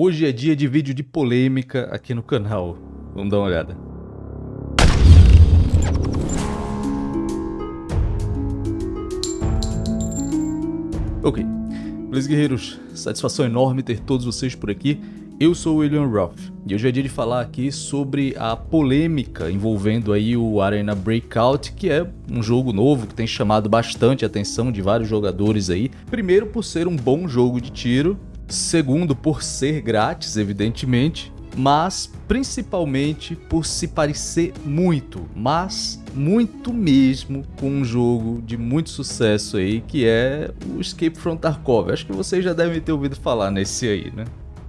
Hoje é dia de vídeo de polêmica aqui no canal. Vamos dar uma olhada. Ok. Beleza, guerreiros? Satisfação enorme ter todos vocês por aqui. Eu sou o William Roth e hoje é dia de falar aqui sobre a polêmica envolvendo aí o Arena Breakout, que é um jogo novo que tem chamado bastante a atenção de vários jogadores aí. Primeiro por ser um bom jogo de tiro, segundo por ser grátis, evidentemente, mas principalmente por se parecer muito, mas muito mesmo com um jogo de muito sucesso aí, que é o Escape from Tarkov. Acho que vocês já devem ter ouvido falar nesse aí, né?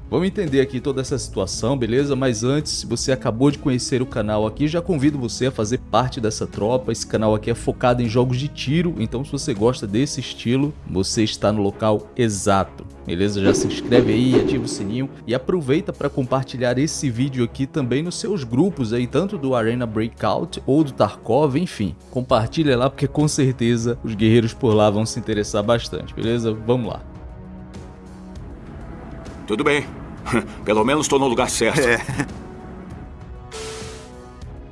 Vamos entender aqui toda essa situação, beleza? Mas antes, se você acabou de conhecer o canal aqui, já convido você a fazer parte dessa tropa. Esse canal aqui é focado em jogos de tiro, então se você gosta desse estilo, você está no local exato. Beleza? Já se inscreve aí, ativa o sininho e aproveita para compartilhar esse vídeo aqui também nos seus grupos aí, tanto do Arena Breakout ou do Tarkov, enfim. Compartilha lá porque com certeza os guerreiros por lá vão se interessar bastante, beleza? Vamos lá. Tudo bem. Pelo menos estou no lugar certo. É.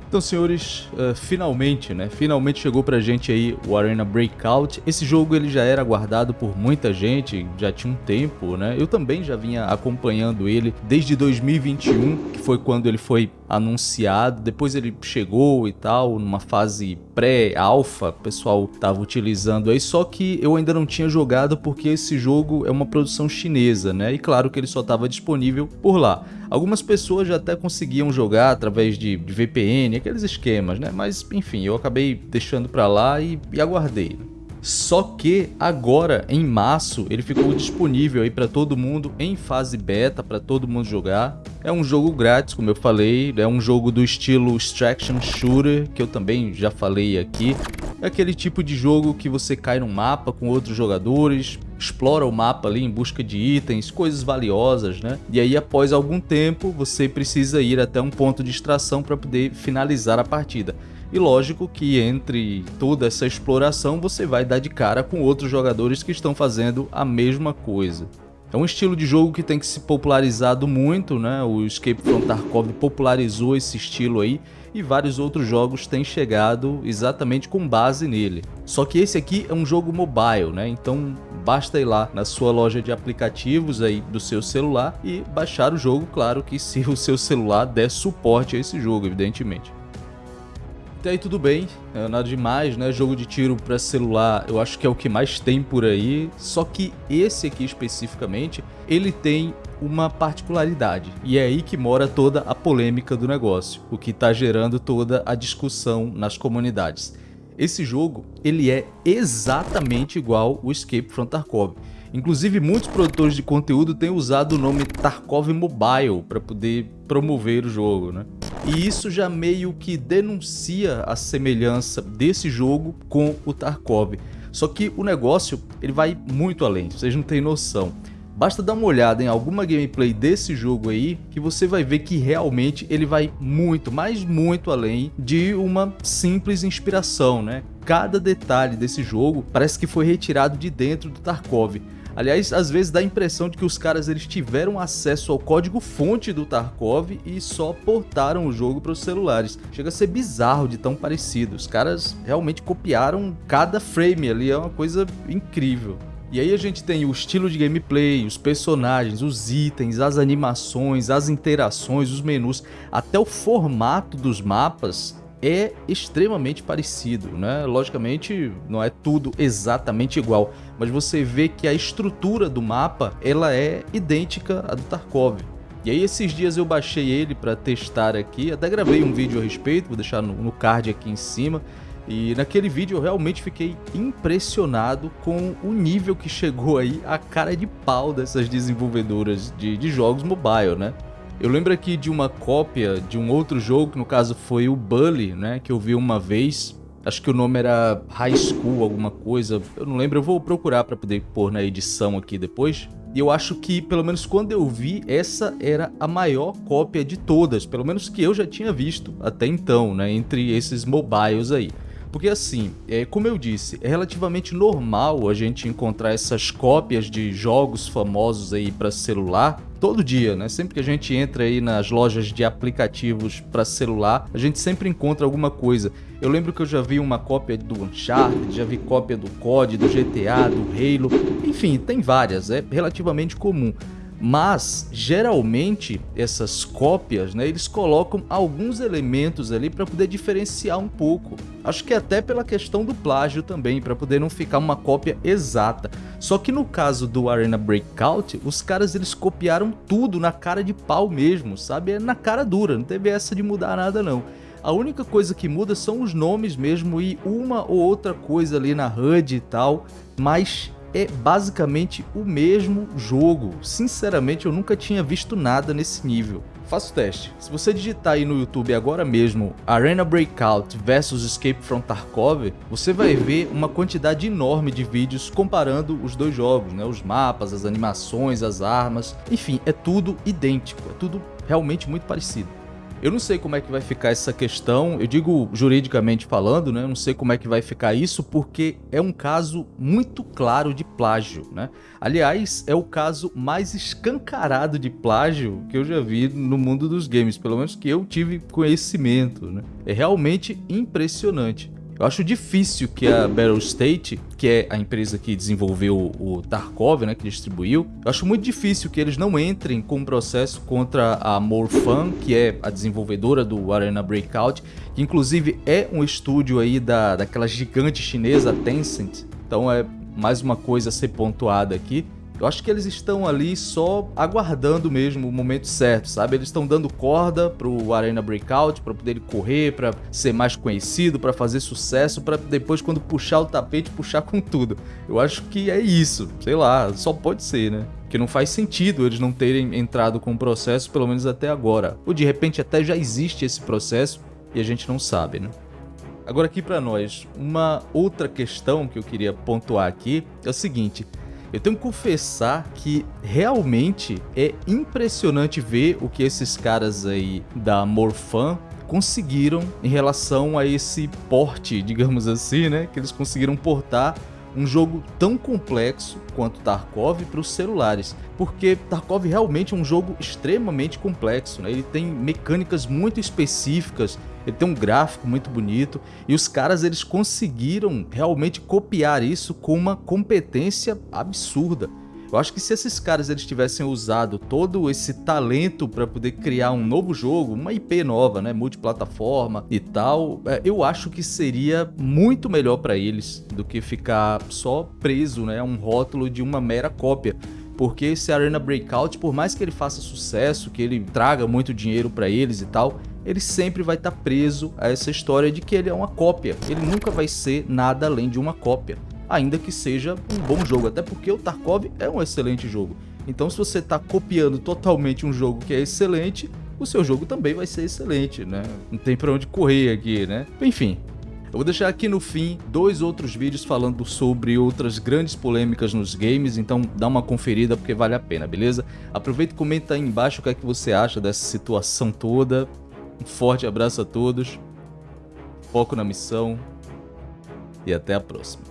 Então, senhores, uh, finalmente, né? Finalmente chegou pra gente aí o Arena Breakout. Esse jogo ele já era aguardado por muita gente, já tinha um tempo, né? Eu também já vinha acompanhando ele desde 2021, que foi quando ele foi anunciado. Depois ele chegou e tal, numa fase pré-alpha, o pessoal tava utilizando aí, só que eu ainda não tinha jogado porque esse jogo é uma produção chinesa, né? E claro que ele só estava disponível por lá. Algumas pessoas já até conseguiam jogar através de, VPN, aqueles esquemas, né? Mas enfim, eu acabei deixando para lá e, e aguardei. Né? Só que agora, em março, ele ficou disponível aí para todo mundo em fase beta, para todo mundo jogar. É um jogo grátis, como eu falei, é um jogo do estilo Extraction Shooter, que eu também já falei aqui. É aquele tipo de jogo que você cai num mapa com outros jogadores, explora o mapa ali em busca de itens, coisas valiosas, né? E aí após algum tempo você precisa ir até um ponto de extração para poder finalizar a partida. E lógico que entre toda essa exploração você vai dar de cara com outros jogadores que estão fazendo a mesma coisa. É um estilo de jogo que tem que se popularizado muito, né? O Escape from Tarkov popularizou esse estilo aí e vários outros jogos têm chegado exatamente com base nele. Só que esse aqui é um jogo mobile, né? Então basta ir lá na sua loja de aplicativos aí do seu celular e baixar o jogo, claro que se o seu celular der suporte a esse jogo, evidentemente. Até aí tudo bem, é nada demais, né? Jogo de tiro para celular eu acho que é o que mais tem por aí, só que esse aqui especificamente, ele tem uma particularidade, e é aí que mora toda a polêmica do negócio, o que está gerando toda a discussão nas comunidades. Esse jogo, ele é exatamente igual o Escape from Tarkov. Inclusive, muitos produtores de conteúdo têm usado o nome Tarkov Mobile para poder promover o jogo, né? E isso já meio que denuncia a semelhança desse jogo com o Tarkov. Só que o negócio ele vai muito além, vocês não têm noção. Basta dar uma olhada em alguma gameplay desse jogo aí que você vai ver que realmente ele vai muito, mas muito além de uma simples inspiração, né? Cada detalhe desse jogo parece que foi retirado de dentro do Tarkov. Aliás, às vezes dá a impressão de que os caras eles tiveram acesso ao código fonte do Tarkov e só portaram o jogo para os celulares. Chega a ser bizarro de tão parecido. Os caras realmente copiaram cada frame ali, é uma coisa incrível. E aí a gente tem o estilo de gameplay, os personagens, os itens, as animações, as interações, os menus, até o formato dos mapas é extremamente parecido, né? Logicamente não é tudo exatamente igual, mas você vê que a estrutura do mapa ela é idêntica à do Tarkov. E aí esses dias eu baixei ele para testar aqui, até gravei um vídeo a respeito, vou deixar no, card aqui em cima. E naquele vídeo eu realmente fiquei impressionado com o nível que chegou aí a cara de pau dessas desenvolvedoras de, de jogos mobile, né? Eu lembro aqui de uma cópia de um outro jogo, que no caso foi o Bully, né, que eu vi uma vez. Acho que o nome era High School, alguma coisa. Eu não lembro, eu vou procurar para poder pôr na edição aqui depois. E eu acho que, pelo menos quando eu vi, essa era a maior cópia de todas, pelo menos que eu já tinha visto até então, né, entre esses mobiles aí. Porque assim, é, como eu disse, é relativamente normal a gente encontrar essas cópias de jogos famosos aí para celular todo dia, né? Sempre que a gente entra aí nas lojas de aplicativos para celular, a gente sempre encontra alguma coisa. Eu lembro que eu já vi uma cópia do Uncharted, já vi cópia do COD, do GTA, do Halo, enfim, tem várias, é relativamente comum. Mas geralmente essas cópias, né, eles colocam alguns elementos ali para poder diferenciar um pouco. Acho que até pela questão do plágio também, para poder não ficar uma cópia exata. Só que no caso do Arena Breakout, os caras eles copiaram tudo na cara de pau mesmo, sabe? É na cara dura, não teve essa de mudar nada não. A única coisa que muda são os nomes mesmo e uma ou outra coisa ali na HUD e tal, mas é basicamente o mesmo jogo. Sinceramente, eu nunca tinha visto nada nesse nível. Faça o teste. Se você digitar aí no YouTube agora mesmo Arena Breakout versus Escape from Tarkov, você vai ver uma quantidade enorme de vídeos comparando os dois jogos, né? Os mapas, as animações, as armas, enfim, é tudo idêntico, é tudo realmente muito parecido. Eu não sei como é que vai ficar essa questão, eu digo juridicamente falando, né? Eu não sei como é que vai ficar isso, porque é um caso muito claro de plágio, né? Aliás, é o caso mais escancarado de plágio que eu já vi no mundo dos games, pelo menos que eu tive conhecimento, né? É realmente impressionante. Eu acho difícil que a Battle State, que é a empresa que desenvolveu o Tarkov, né, que distribuiu, eu acho muito difícil que eles não entrem com um processo contra a Morfan, que é a desenvolvedora do Arena Breakout, que inclusive é um estúdio aí da, daquela gigante chinesa Tencent. Então é mais uma coisa a ser pontuada aqui. Eu acho que eles estão ali só aguardando mesmo o momento certo, sabe? Eles estão dando corda pro Arena Breakout para poder correr, para ser mais conhecido, para fazer sucesso, para depois quando puxar o tapete, puxar com tudo. Eu acho que é isso, sei lá, só pode ser, né? Que não faz sentido eles não terem entrado com o processo, pelo menos até agora. Ou de repente até já existe esse processo e a gente não sabe, né? Agora aqui para nós, uma outra questão que eu queria pontuar aqui é o seguinte, eu tenho que confessar que realmente é impressionante ver o que esses caras aí da Morfan conseguiram em relação a esse porte, digamos assim, né? Que eles conseguiram portar um jogo tão complexo quanto Tarkov para os celulares, porque Tarkov realmente é um jogo extremamente complexo, né? ele tem mecânicas muito específicas, ele tem um gráfico muito bonito e os caras eles conseguiram realmente copiar isso com uma competência absurda. Eu acho que se esses caras eles tivessem usado todo esse talento para poder criar um novo jogo, uma IP nova, né, multiplataforma e tal, é, eu acho que seria muito melhor para eles do que ficar só preso, né, a um rótulo de uma mera cópia porque esse Arena Breakout, por mais que ele faça sucesso, que ele traga muito dinheiro para eles e tal, ele sempre vai estar tá preso a essa história de que ele é uma cópia. Ele nunca vai ser nada além de uma cópia ainda que seja um bom jogo, até porque o Tarkov é um excelente jogo. Então se você está copiando totalmente um jogo que é excelente, o seu jogo também vai ser excelente, né? Não tem para onde correr aqui, né? Enfim, eu vou deixar aqui no fim dois outros vídeos falando sobre outras grandes polêmicas nos games, então dá uma conferida porque vale a pena, beleza? Aproveita e comenta aí embaixo o que é que você acha dessa situação toda. Um forte abraço a todos, foco na missão e até a próxima.